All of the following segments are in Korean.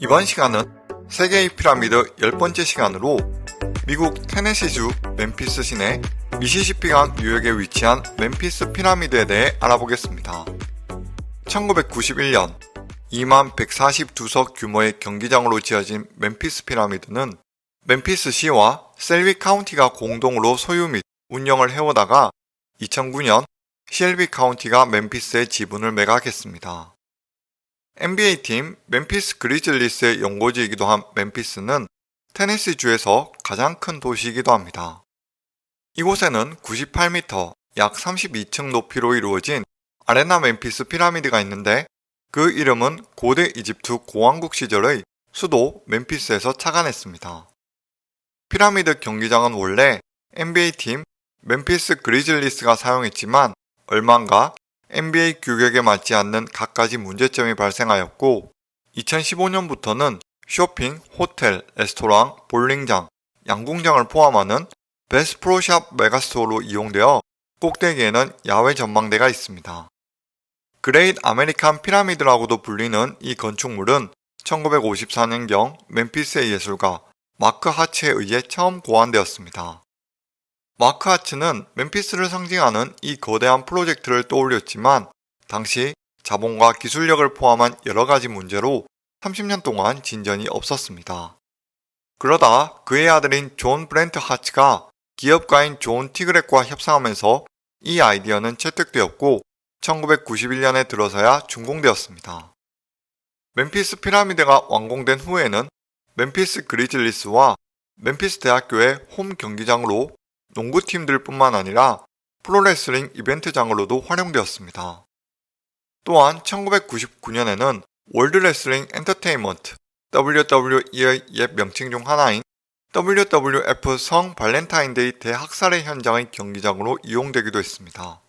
이번 시간은 세계의 피라미드 10번째 시간으로 미국 테네시주 멤피스 시내 미시시피강 유역에 위치한 멤피스 피라미드에 대해 알아보겠습니다. 1991년 2만 142석 규모의 경기장으로 지어진 멤피스 피라미드는 멤피스 시와 셀비 카운티가 공동으로 소유 및 운영을 해오다가 2009년 셀비 카운티가 멤피스의 지분을 매각했습니다. NBA팀 멤피스 그리즐리스의 연고지이기도 한 멤피스는 테네시주에서 가장 큰 도시이기도 합니다. 이곳에는 98m, 약 32층 높이로 이루어진 아레나 멤피스 피라미드가 있는데 그 이름은 고대 이집트 고왕국 시절의 수도 멤피스에서 착안했습니다. 피라미드 경기장은 원래 NBA팀 멤피스 그리즐리스가 사용했지만 얼마 안 가 NBA 규격에 맞지 않는 갖가지 문제점이 발생하였고 2015년부터는 쇼핑, 호텔, 레스토랑, 볼링장, 양궁장을 포함하는 베스 프로샵 메가스토어로 이용되어 꼭대기에는 야외 전망대가 있습니다. 그레이트 아메리칸 피라미드라고도 불리는 이 건축물은 1954년경 멤피스의 예술가 마크 하츠에 의해 처음 고안되었습니다. 마크 하츠는 멤피스를 상징하는 이 거대한 프로젝트를 떠올렸지만 당시 자본과 기술력을 포함한 여러가지 문제로 30년 동안 진전이 없었습니다. 그러다 그의 아들인 존 브렌트 하츠가 기업가인 존 티그렉과 협상하면서 이 아이디어는 채택되었고 1991년에 들어서야 준공되었습니다. 멤피스 피라미드가 완공된 후에는 멤피스 그리즐리스와 멤피스 대학교의 홈 경기장으로 농구팀들 뿐만 아니라 프로레슬링 이벤트장으로도 활용되었습니다. 또한 1999년에는 월드레슬링 엔터테인먼트 WWE의 옛 명칭 중 하나인 WWF 성 발렌타인데이 대학살의 현장의 경기장으로 이용되기도 했습니다.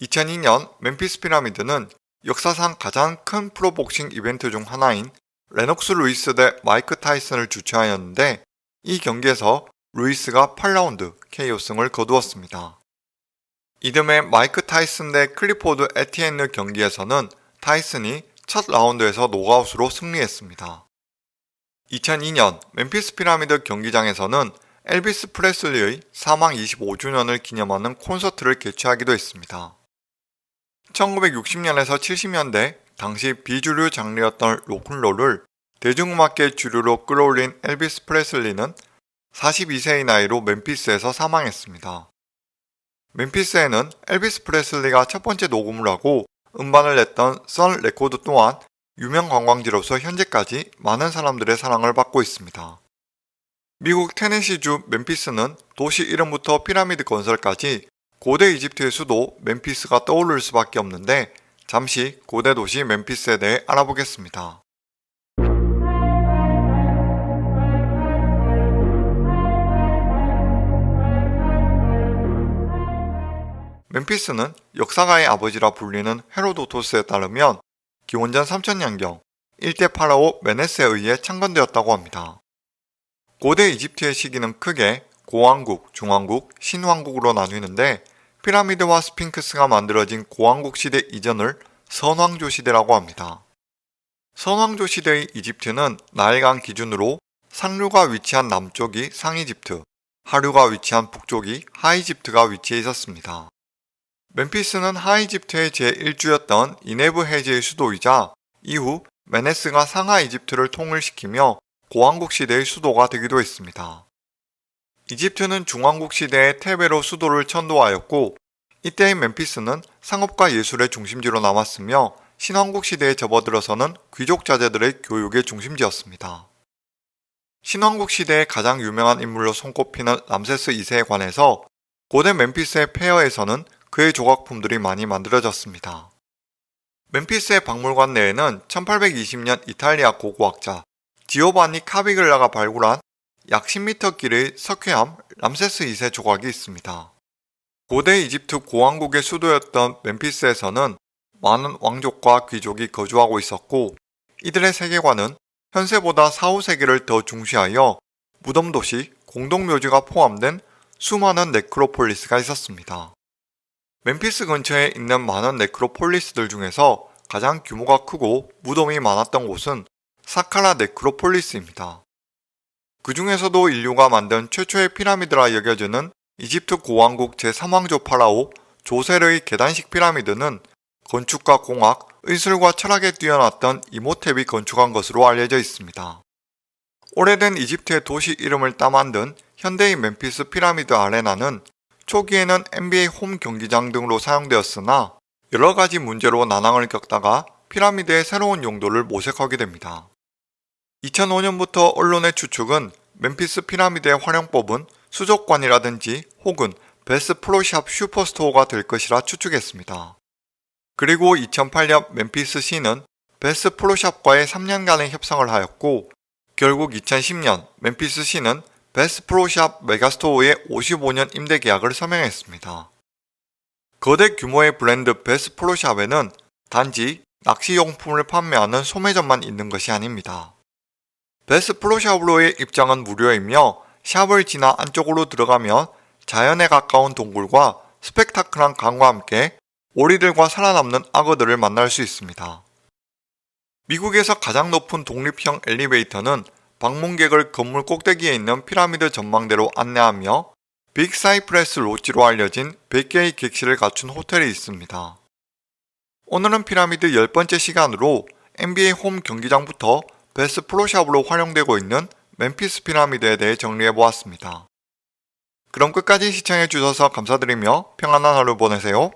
2002년 멤피스 피라미드는 역사상 가장 큰 프로복싱 이벤트 중 하나인 레녹스 루이스 대 마이크 타이슨을 주최하였는데 이 경기에서 루이스가 8라운드 KO승을 거두었습니다. 이듬해 마이크 타이슨 대 클리포드 에티엔느 경기에서는 타이슨이 첫 라운드에서 녹아웃으로 승리했습니다. 2002년 멤피스 피라미드 경기장에서는 엘비스 프레슬리의 사망 25주년을 기념하는 콘서트를 개최하기도 했습니다. 1960년에서 70년대 당시 비주류 장르였던 로큰롤을 대중음악계 주류로 끌어올린 엘비스 프레슬리는 42세의 나이로 멤피스에서 사망했습니다. 멤피스에는 엘비스 프레슬리가 첫 번째 녹음을 하고 음반을 냈던 선 레코드 또한 유명 관광지로서 현재까지 많은 사람들의 사랑을 받고 있습니다. 미국 테네시주 멤피스는 도시 이름부터 피라미드 건설까지 고대 이집트의 수도 멤피스가 떠오를 수밖에 없는데 잠시 고대 도시 멤피스에 대해 알아보겠습니다. 멤피스는 역사가의 아버지라 불리는 헤로도토스에 따르면 기원전 3000년경 일대 파라오 메네스에 의해 창건되었다고 합니다. 고대 이집트의 시기는 크게 고왕국, 중왕국, 신왕국으로 나뉘는데 피라미드와 스핑크스가 만들어진 고왕국 시대 이전을 선왕조 시대라고 합니다. 선왕조 시대의 이집트는 나일강 기준으로 상류가 위치한 남쪽이 상이집트, 하류가 위치한 북쪽이 하이집트가 위치해 있었습니다. 멤피스는 하이집트의 제1주였던 이네브 해제의 수도이자 이후 메네스가 상하 이집트를 통일시키며 고왕국 시대의 수도가 되기도 했습니다. 이집트는 중왕국 시대의 테베로 수도를 천도하였고 이때의 멤피스는 상업과 예술의 중심지로 남았으며 신왕국 시대에 접어들어서는 귀족 자제들의 교육의 중심지였습니다. 신왕국 시대의 가장 유명한 인물로 손꼽히는 람세스 2세에 관해서 고대 멤피스의 폐허에서는 그의 조각품들이 많이 만들어졌습니다. 멤피스의 박물관 내에는 1820년 이탈리아 고고학자 지오바니 카비글라가 발굴한 약 10m 길의 석회암 람세스 2세 조각이 있습니다. 고대 이집트 고왕국의 수도였던 멤피스에서는 많은 왕족과 귀족이 거주하고 있었고 이들의 세계관은 현세보다 4, 5세기를 더 중시하여 무덤도시, 공동묘지가 포함된 수많은 네크로폴리스가 있었습니다. 멤피스 근처에 있는 많은 네크로폴리스들 중에서 가장 규모가 크고 무덤이 많았던 곳은 사카라 네크로폴리스입니다. 그 중에서도 인류가 만든 최초의 피라미드라 여겨지는 이집트 고왕국 제3왕조 파라오 조셀의 계단식 피라미드는 건축과 공학, 의술과 철학에 뛰어났던 이모텝이 건축한 것으로 알려져 있습니다. 오래된 이집트의 도시 이름을 따 만든 현대의 멤피스 피라미드 아레나는 초기에는 NBA 홈 경기장 등으로 사용되었으나 여러 가지 문제로 난항을 겪다가 피라미드의 새로운 용도를 모색하게 됩니다. 2005년부터 언론의 추측은 멤피스 피라미드의 활용법은 수족관이라든지 혹은 베스 프로샵 슈퍼스토어가 될 것이라 추측했습니다. 그리고 2008년 멤피스 시는 Bass Pro Shop과의 3년간의 협상을 하였고 결국 2010년 멤피스 시는 Bass Pro Shop megastore의 55년 임대 계약을 서명했습니다. 거대 규모의 브랜드 Bass Pro Shop에는 단지 낚시용품을 판매하는 소매점만 있는 것이 아닙니다. Bass Pro Shop으로의 입장은 무료이며 샵을 지나 안쪽으로 들어가면 자연에 가까운 동굴과 스펙타클한 강과 함께 오리들과 살아있는 악어들을 만날 수 있습니다. 미국에서 가장 높은 독립형 엘리베이터는 방문객을 건물 꼭대기에 있는 피라미드 전망대로 안내하며 Big Cypress Lodge로 알려진 100개의 객실을 갖춘 호텔이 있습니다. 오늘은 피라미드 10번째 시간으로 NBA 홈 경기장부터 Bass Pro Shop으로 활용되고 있는 멤피스 피라미드에 대해 정리해보았습니다. 그럼 끝까지 시청해주셔서 감사드리며 평안한 하루 보내세요.